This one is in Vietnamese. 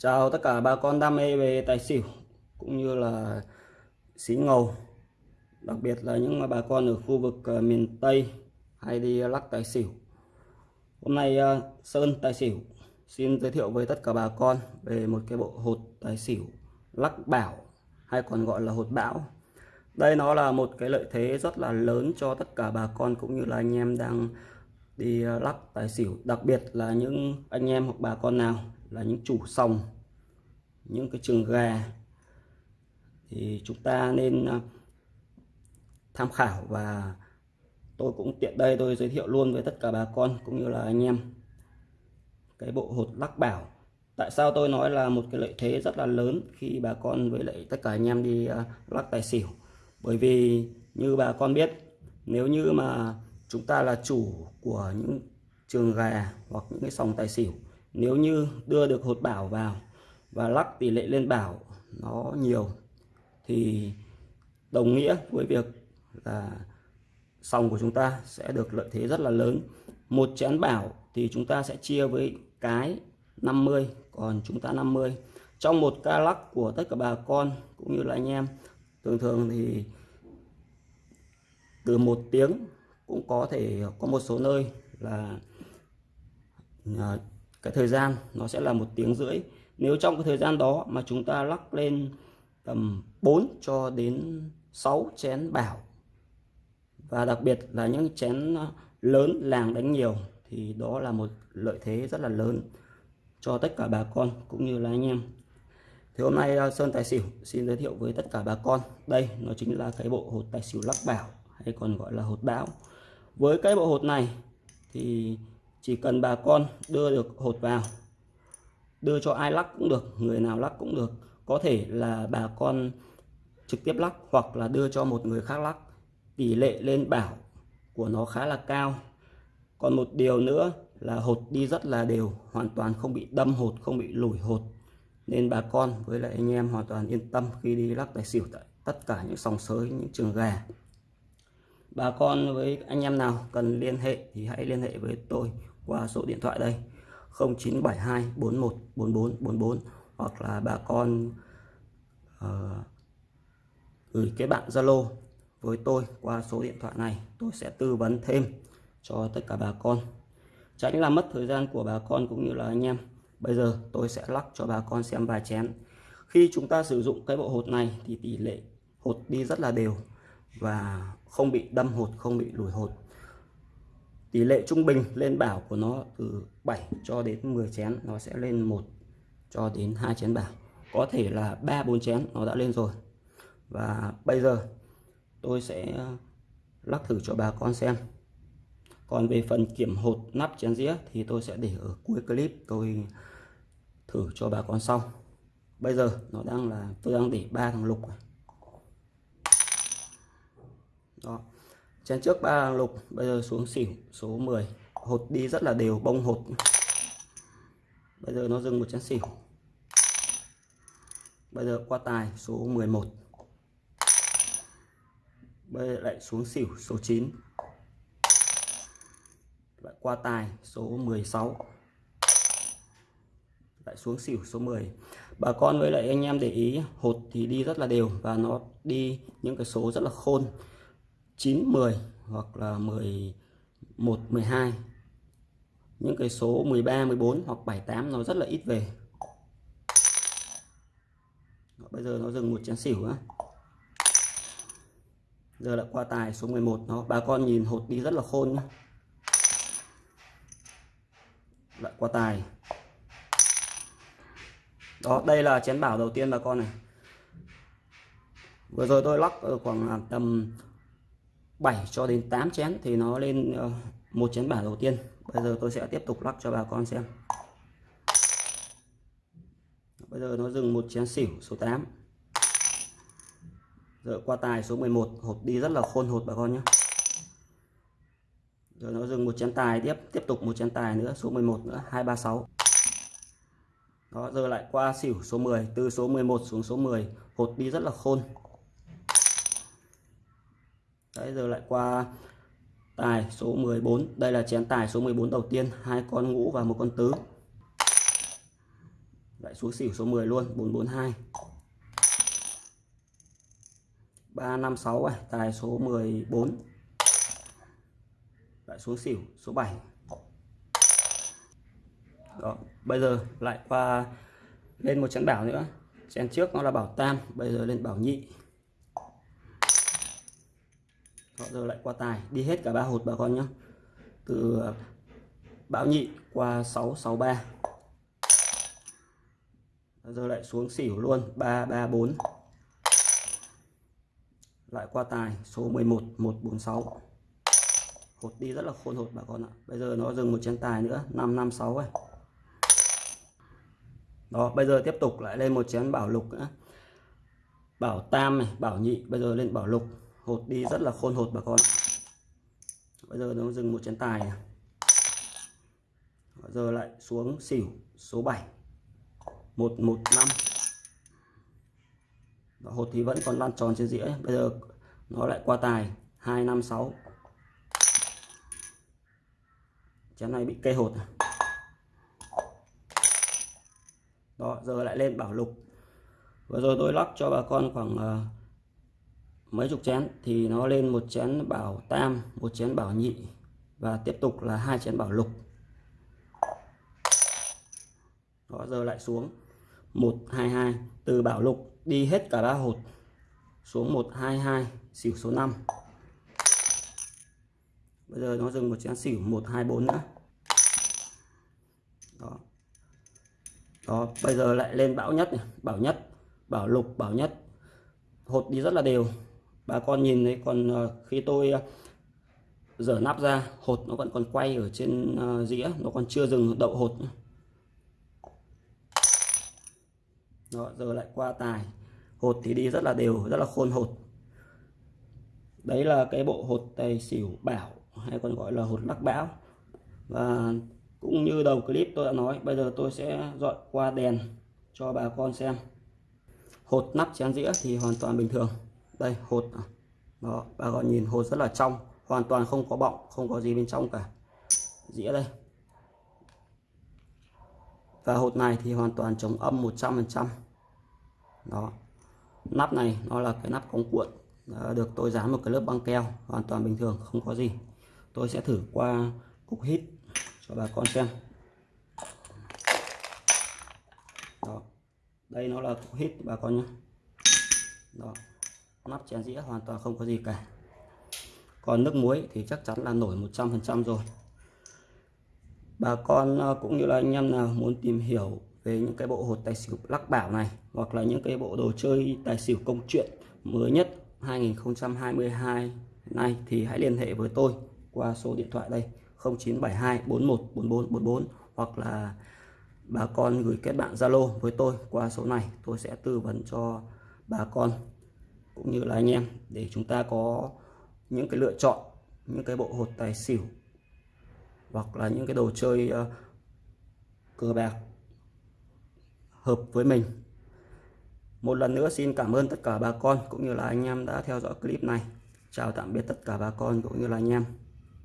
Chào tất cả bà con đam mê về tài xỉu, cũng như là xí ngầu. Đặc biệt là những bà con ở khu vực ờ, miền Tây hay đi lắc tài xỉu. Hôm nay ờ, Sơn tài xỉu xin giới thiệu với tất cả bà con về một cái bộ hột tài xỉu lắc bảo, hay còn gọi là hột bão. Đây nó là một cái lợi thế rất là lớn cho tất cả bà con cũng như là anh em đang đi ờ, lắc tài xỉu, đặc biệt là những anh em hoặc bà con nào là những chủ sòng, những cái trường gà. Thì chúng ta nên à, tham khảo và tôi cũng tiện đây tôi giới thiệu luôn với tất cả bà con cũng như là anh em cái bộ hột lắc bảo. Tại sao tôi nói là một cái lợi thế rất là lớn khi bà con với lại tất cả anh em đi à, lắc tài xỉu? Bởi vì như bà con biết, nếu như mà chúng ta là chủ của những trường gà hoặc những cái sòng tài xỉu nếu như đưa được hột bảo vào và lắc tỷ lệ lên bảo nó nhiều, thì đồng nghĩa với việc là sòng của chúng ta sẽ được lợi thế rất là lớn. Một chén bảo thì chúng ta sẽ chia với cái 50 còn chúng ta 50 trong một ca lắc của tất cả bà con cũng như là anh em, thường thường thì từ một tiếng cũng có thể có một số nơi là à, cái thời gian nó sẽ là một tiếng rưỡi. Nếu trong cái thời gian đó mà chúng ta lắc lên, tầm 4 cho đến 6 chén bảo và đặc biệt là những chén lớn làng đánh nhiều, thì đó là một lợi thế rất là lớn cho tất cả bà con cũng như là anh em. Thì hôm nay ờ, Sơn Tài Xỉu xin giới thiệu với tất cả bà con. Đây, nó chính là cái bộ hột tài xỉu lắc bảo hay còn gọi là hột bão. Với cái bộ hột này thì chỉ cần bà con đưa được hột vào, đưa cho ai lắc cũng được, người nào lắc cũng được. Có thể là bà con trực tiếp lắc hoặc là đưa cho một người khác lắc. Tỷ lệ lên bảo của nó khá là cao. Còn một điều nữa là hột đi rất là đều, hoàn toàn không bị đâm hột, không bị lủi hột. Nên bà con với lại anh em hoàn toàn yên tâm khi đi lắc tài xỉu tại tất cả những sòng sới, những trường gà bà con với anh em nào cần liên hệ thì hãy liên hệ với tôi qua số điện thoại đây. 0972 41 44 44 hoặc là bà con uh, gửi cái bạn Zalo với tôi qua số điện thoại này. Tôi sẽ tư vấn thêm cho tất cả bà con. Tránh làm mất thời gian của bà con cũng như là anh em. Bây giờ tôi sẽ lắc cho bà con xem vài chén. Khi chúng ta sử dụng cái bộ hột này thì tỷ lệ hột đi rất là đều và không bị đâm hột không bị lùi hột tỷ lệ trung bình lên bảo của nó từ 7 cho đến 10 chén, nó sẽ lên một cho đến hai chén bảo có thể là ba, bốn chén nó đã lên rồi. Và bây giờ tôi sẽ ờ, lắc thử cho bà con xem. Còn về phần kiểm hột nắp chén dĩa thì tôi sẽ để ở cuối clip, tôi thử cho bà con sau. Bây giờ nó đang là, tôi đang để ba thằng lục này đó. Chén trước ba lục, bây giờ xuống xỉu, số 10 hột đi rất là đều, bông hột. Bây giờ nó dừng một chén xỉu. Bây giờ qua tài, số 11 bây giờ lại xuống xỉu, số 9 lại qua tài, số 16 lại xuống xỉu, số 10 bà con với lại anh em để ý, hột thì đi rất là đều và nó đi những cái số rất là khôn. 9 10 hoặc là 11 12 những cái số 13 14 hoặc 78 nó rất là ít về. Bây giờ nó dừng một chén xỉu á. Giờ lại qua tài số 11 nó. Bà con nhìn hột đi rất là khôn nhá. lại qua tài. Đó, đây là chén bảo đầu tiên bà con này. Vừa rồi tôi lắc ở khoảng tầm 7 cho đến 8 chén thì nó lên ờ, một chén bả đầu tiên. Bây giờ tôi sẽ tiếp tục lắc cho bà con xem. Bây giờ nó dừng một chén xỉu số 8 giờ qua tài số 11 hột đi rất là khôn hột bà con nhé. Rồi nó dừng một chén tài tiếp tiếp tục một chén tài nữa, số 11 nữa 236 đó, giờ lại qua xỉu số 10 từ số 11 xuống số 10 hột đi rất là khôn đấy giờ lại qua tài số 14 đây là chén tài số 14 đầu tiên. Hai con ngũ và một con tứ. Lại xuống xỉu số 10 luôn. 442 356 này. Tài số 14 lại xuống xỉu số 7 đó, bây giờ lại qua lên một chén bảo nữa. Chén trước nó là bảo tam, bây giờ lên bảo nhị họ giờ lại qua tài. Đi hết cả ba hột bà con nhé từ à, bảo nhị qua 663 giờ lại xuống xỉu luôn. 334 lại qua tài. Số 11 146 hột đi rất là khôn hột bà con ạ. Bây giờ nó dừng một chén tài nữa. 556 ấy. Đó, bây giờ tiếp tục lại lên một chén bảo lục nữa. Bảo tam này, bảo nhị, bây giờ lên bảo lục hột đi rất là khôn hột bà con. Bây giờ nó dừng một chén tài này. giờ lại xuống xỉu số 7 115 Đó, hột thì vẫn còn lăn tròn trên dĩa. Bây giờ nó lại qua tài. 256 chén này bị cây hột à? đó giờ lại lên bảo lục. Vừa rồi tôi lắc cho bà con khoảng uh, mấy chục chén thì nó lên một chén bảo tam, một chén bảo nhị và tiếp tục là hai chén bảo lục. Đó, giờ lại xuống. 122 từ bảo lục đi hết cả ba hột xuống 122 xỉu số 5 bây giờ nó dừng một chén xỉu 124 nữa. Đó. Đó, bây giờ lại lên bảo nhất này, bảo nhất, bảo lục, bảo nhất. Hột đi rất là đều bà con nhìn thấy còn ờ, khi tôi ờ, dở nắp ra, hột nó vẫn còn quay ở trên ờ, dĩa, nó còn chưa dừng đậu hột đó, giờ lại qua tài. Hột thì đi rất là đều, rất là khôn hột. Đấy là cái bộ hột tài xỉu bảo, hay còn gọi là hột lắc bão. Và cũng như đầu clip tôi đã nói, bây giờ tôi sẽ dọn qua đèn cho bà con xem. Hột nắp chén dĩa thì hoàn toàn bình thường đây, hột. Đó, bà con nhìn hột rất là trong, hoàn toàn không có bọng, không có gì bên trong cả. Dĩa đây. Và hột này thì hoàn toàn chống âm 100% đó. Nắp này, nó là cái nắp cống cuộn. Được tôi dán một cái lớp băng keo, hoàn toàn bình thường, không có gì. Tôi sẽ thử qua cục hít cho bà con xem. Đó. Đây nó là cục hít, bà con nhé. Đó nắp chén dĩa hoàn toàn không có gì cả. Còn nước muối thì chắc chắn là nổi 100% rồi. Bà con ờ, cũng như là anh em nào muốn tìm hiểu về những cái bộ hột tài xỉu lắc bảo này, hoặc là những cái bộ đồ chơi tài xỉu công chuyện mới nhất 2022 này thì hãy liên hệ với tôi qua số điện thoại đây 0972 41 44 44 hoặc là bà con gửi kết bạn Zalo với tôi qua số này, tôi sẽ tư vấn cho bà con cũng như là anh em để chúng ta có những cái lựa chọn những cái bộ hột tài xỉu hoặc là những cái đồ chơi uh, cờ bạc hợp với mình. Một lần nữa xin cảm ơn tất cả bà con cũng như là anh em đã theo dõi clip này. Chào tạm biệt tất cả bà con cũng như là anh em.